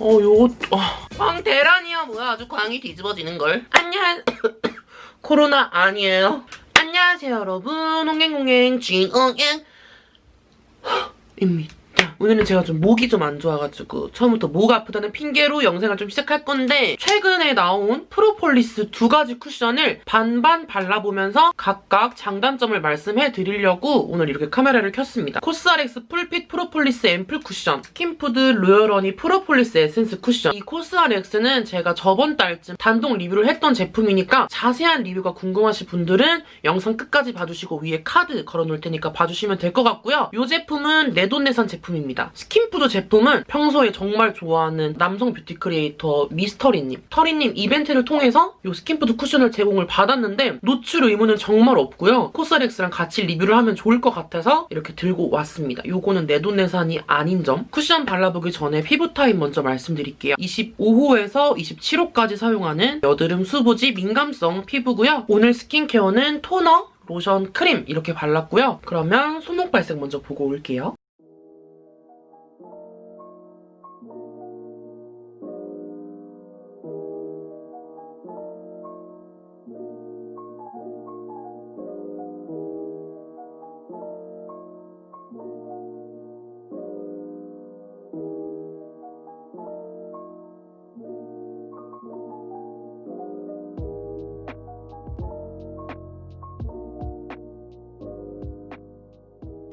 어, 요거, 아, 광대란이야, 뭐야. 아주 광이 뒤집어지는 걸. 안녕. 코로나 아니에요. 안녕하세요, 여러분. 홍행홍행 진홍행. 입니다. 오늘은 제가 좀 목이 좀 안 좋아가지고 처음부터 목 아프다는 핑계로 영상을 좀 시작할 건데 최근에 나온 프로폴리스 두 가지 쿠션을 반반 발라보면서 각각 장단점을 말씀해 드리려고 오늘 이렇게 카메라를 켰습니다. 코스알엑스 Full Fit 프로폴리스 앰플 쿠션, 스킨푸드 Royal Honey 프로폴리스 에센스 쿠션 이 코스알엑스는 제가 저번 달쯤 단독 리뷰를 했던 제품이니까 자세한 리뷰가 궁금하신 분들은 영상 끝까지 봐주시고 위에 카드 걸어놓을 테니까 봐주시면 될 것 같고요. 이 제품은 내돈내산 제품 입니다. 스킨푸드 제품은 평소에 정말 좋아하는 남성 뷰티 크리에이터 미스터리님, 터리님 이벤트를 통해서 이 스킨푸드 쿠션을 제공을 받았는데 노출 의무는 정말 없고요. 코스알엑스랑 같이 리뷰를 하면 좋을 것 같아서 이렇게 들고 왔습니다. 요거는 내돈내산이 아닌 점. 쿠션 발라보기 전에 피부 타입 먼저 말씀드릴게요. 25호에서 27호까지 사용하는 여드름 수부지 민감성 피부고요. 오늘 스킨케어는 토너, 로션, 크림 이렇게 발랐고요. 그러면 손목 발색 먼저 보고 올게요.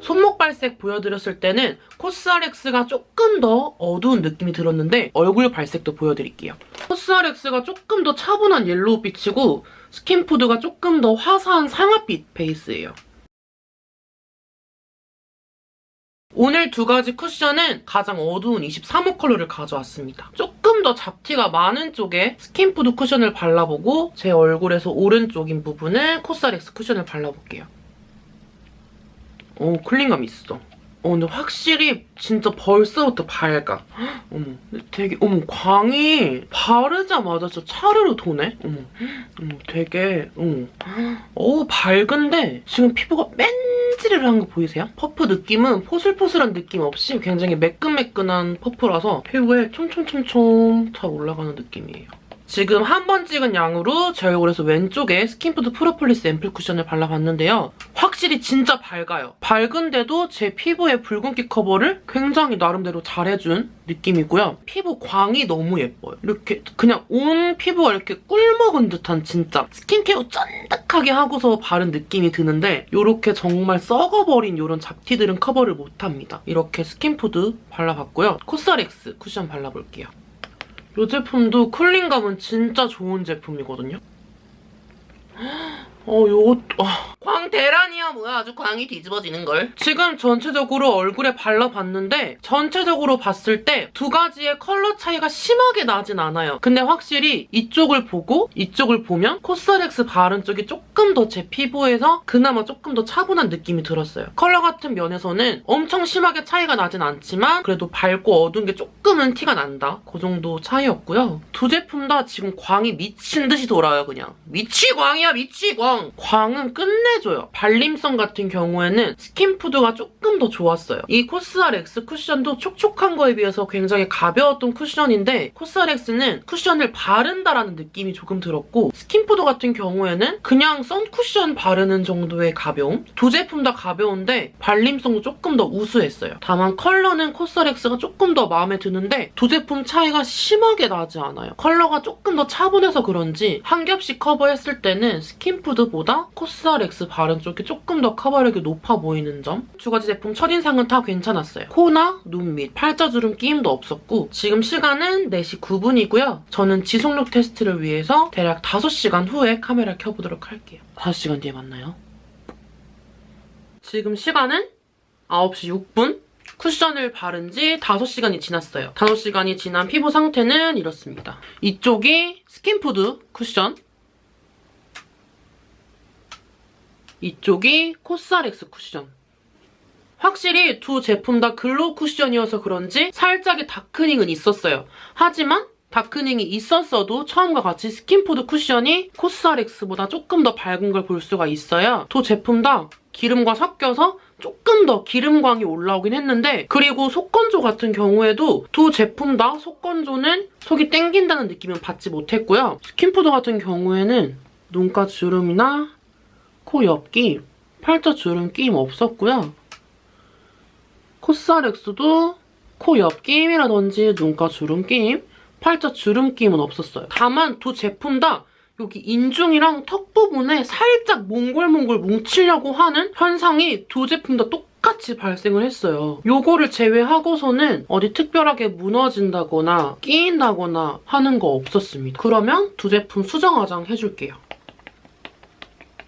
손목 발색 보여드렸을 때는 코스알엑스가 조금 더 어두운 느낌이 들었는데 얼굴 발색도 보여드릴게요. 코스알엑스가 조금 더 차분한 옐로우빛이고 스킨푸드가 조금 더 화사한 상아빛 베이스예요. 오늘 두 가지 쿠션은 가장 어두운 23호 컬러를 가져왔습니다. 조금 더 잡티가 많은 쪽에 스킨푸드 쿠션을 발라보고 제 얼굴에서 오른쪽인 부분을 코스알엑스 쿠션을 발라볼게요. 어, cooling감 있어. 어, 근데 확실히 진짜 벌써부터 밝아. 헉, 어머, 되게, 어머, 광이 바르자마자 진짜 차르르 도네? 어머, 어머, 되게, 어머. 어 밝은데 지금 피부가 맨지르르한 거 보이세요? 퍼프 느낌은 포슬포슬한 느낌 없이 굉장히 매끈매끈한 퍼프라서 피부에 촘촘촘촘 잘 올라가는 느낌이에요. 지금 한 번 찍은 양으로 제 얼굴에서 왼쪽에 스킨푸드 프로폴리스 앰플 쿠션을 발라봤는데요. 확실히 진짜 밝아요. 밝은데도 제 피부의 붉은기 커버를 굉장히 나름대로 잘해준 느낌이고요. 피부 광이 너무 예뻐요. 이렇게 그냥 온 피부가 이렇게 꿀먹은 듯한 진짜 스킨케어 쫀득하게 하고서 바른 느낌이 드는데 이렇게 정말 썩어버린 이런 잡티들은 커버를 못합니다. 이렇게 스킨푸드 발라봤고요. 코스알엑스 쿠션 발라볼게요. 이 제품도 cooling감은 진짜 좋은 제품이거든요. 어, 요거, 아, 광대란이야, 뭐야. 아주 광이 뒤집어지는 걸. 지금 전체적으로 얼굴에 발라봤는데 전체적으로 봤을 때 두 가지의 컬러 차이가 심하게 나진 않아요. 근데 확실히 이쪽을 보고 이쪽을 보면 코스렉스 바른 쪽이 조금 더 제 피부에서 그나마 조금 더 차분한 느낌이 들었어요. 컬러 같은 면에서는 엄청 심하게 차이가 나진 않지만 그래도 밝고 어두운 게 조금은 티가 난다. 그 정도 차이였고요. 두 제품 다 지금 광이 미친 듯이 돌아요, 그냥. 미치광이야, 미치광! 광은 끝내줘요. 발림성 같은 경우에는 스킨푸드가 조금 더 좋았어요. 이 코스알엑스 쿠션도 촉촉한 거에 비해서 굉장히 가벼웠던 쿠션인데 코스알엑스는 쿠션을 바른다라는 느낌이 조금 들었고 스킨푸드 같은 경우에는 그냥 선쿠션 바르는 정도의 가벼움? 두 제품 다 가벼운데 발림성도 조금 더 우수했어요. 다만 컬러는 코스알엑스가 조금 더 마음에 드는데 두 제품 차이가 심하게 나지 않아요. 컬러가 조금 더 차분해서 그런지 한 겹씩 커버했을 때는 스킨푸드 보다 코스알엑스 바른 쪽이 조금 더 커버력이 높아 보이는 점. 두 가지 제품 첫인상은 다 괜찮았어요. 코나 눈 밑, 팔자주름 끼임도 없었고 지금 시간은 4시 9분이고요. 저는 지속력 테스트를 위해서 대략 5시간 후에 카메라 켜보도록 할게요. 5시간 뒤에 만나요. 지금 시간은 9시 6분. 쿠션을 바른 지 5시간이 지났어요. 5시간이 지난 피부 상태는 이렇습니다. 이쪽이 스킨푸드 쿠션. 이쪽이 코스알엑스 쿠션. 확실히 두 제품 다 glow 쿠션이어서 그런지 살짝의 darkening은 있었어요. 하지만 darkening이 있었어도 처음과 같이 스킨푸드 쿠션이 코스알엑스보다 조금 더 밝은 걸 볼 수가 있어요. 두 제품 다 기름과 섞여서 조금 더 기름광이 올라오긴 했는데 그리고 속건조 같은 경우에도 두 제품 다 속건조는 속이 땡긴다는 느낌은 받지 못했고요. 스킨푸드 같은 경우에는 눈가 주름이나 코 옆김, 팔자 주름 끼임 없었고요. 코스알엑스도 코 옆김이라든지 눈가 주름 끼임, 팔자 주름 끼임은 없었어요. 다만 두 제품 다 여기 인중이랑 턱 부분에 살짝 몽골몽골 뭉치려고 하는 현상이 두 제품 다 똑같이 발생을 했어요. 요거를 제외하고서는 어디 특별하게 무너진다거나 끼인다거나 하는 거 없었습니다. 그러면 두 제품 수정 화장 해줄게요.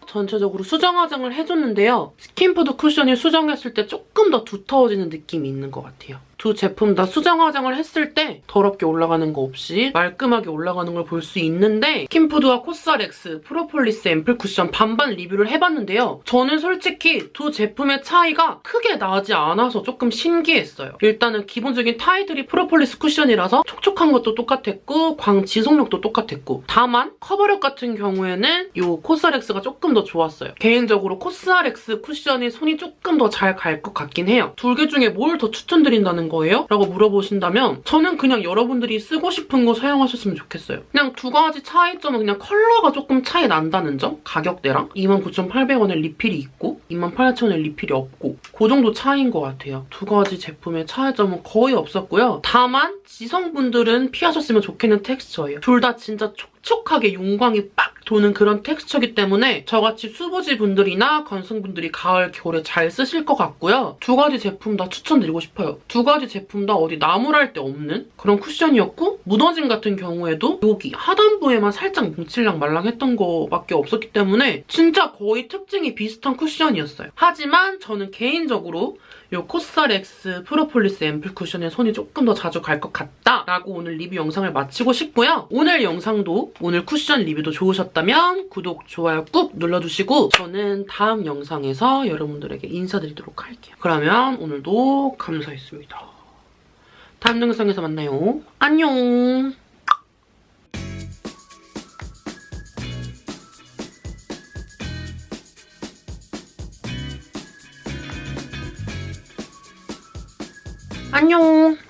전체적으로 수정 화장을 해줬는데요. 스킨푸드 쿠션이 수정했을 때 조금 더 두터워지는 느낌이 있는 것 같아요. 두 제품 다 수정 화장을 했을 때 더럽게 올라가는 거 없이 말끔하게 올라가는 걸 볼 수 있는데 스킨푸드와 코스알엑스 프로폴리스 앰플 쿠션 반반 리뷰를 해봤는데요. 저는 솔직히 두 제품의 차이가 크게 나지 않아서 조금 신기했어요. 일단은 기본적인 타이틀이 프로폴리스 쿠션이라서 촉촉한 것도 똑같았고 광 지속력도 똑같았고 다만 커버력 같은 경우에는 이 코스알엑스가 조금 더 좋았어요. 개인적으로 코스알엑스 쿠션이 손이 조금 더 잘 갈 것 같긴 해요. 두 개 중에 뭘 더 추천드린다는 거예요? 라고 물어보신다면 저는 그냥 여러분들이 쓰고 싶은 거 사용하셨으면 좋겠어요. 그냥 두 가지 차이점은 그냥 컬러가 조금 차이 난다는 점? 가격대랑 29,800원에 리필이 있고 28,000원에 리필이 없고 그 정도 차이인 것 같아요. 두 가지 제품의 차이점은 거의 없었고요. 다만 지성분들은 피하셨으면 좋겠는 텍스처예요. 둘 다 진짜 촉촉하게 윤광이 빡 도는 그런 텍스처기 때문에 저같이 수부지 분들이나 건성분들이 가을, 겨울에 잘 쓰실 것 같고요. 두 가지 제품 다 추천드리고 싶어요. 두 가지 제품 다 어디 나무랄 데 없는 그런 쿠션이었고 무너짐 같은 경우에도 여기 하단부에만 살짝 뭉칠랑 말랑했던 거밖에 없었기 때문에 진짜 거의 특징이 비슷한 쿠션이었어요. 하지만 저는 개인적으로 이 코스알엑스 프로폴리스 앰플 쿠션에 손이 조금 더 자주 갈 것 같다라고 오늘 리뷰 영상을 마치고 싶고요. 오늘 영상도 오늘 쿠션 리뷰도 좋으셨다면 구독, 좋아요 꾹 눌러주시고 저는 다음 영상에서 여러분들에게 인사드리도록 할게요. 그러면 오늘도 감사했습니다. 다음 영상에서 만나요. 안녕! 안녕!